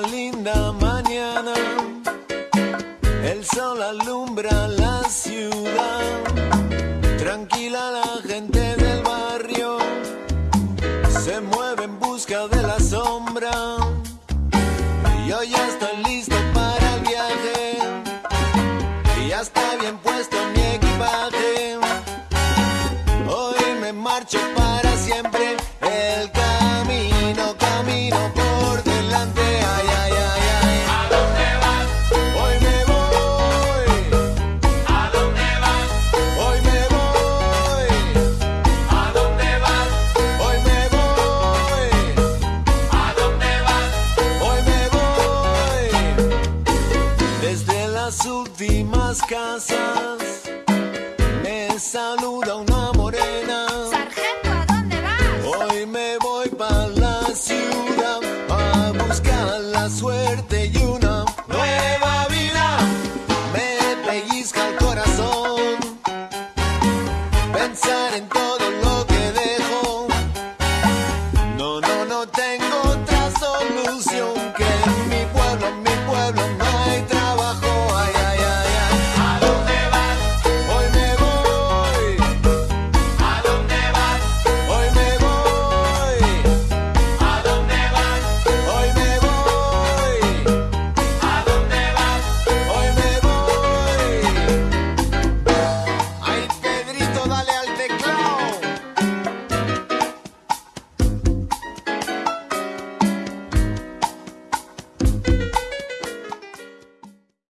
linda mañana, el sol alumbra la ciudad, tranquila la gente del barrio, se mueve en busca de la sombra, y hoy está casas me saluda una morena. Sargento, ¿a dónde vas? Hoy me voy para la ciudad a buscar la suerte y una nueva vida. Me pellizca el corazón pensar en todo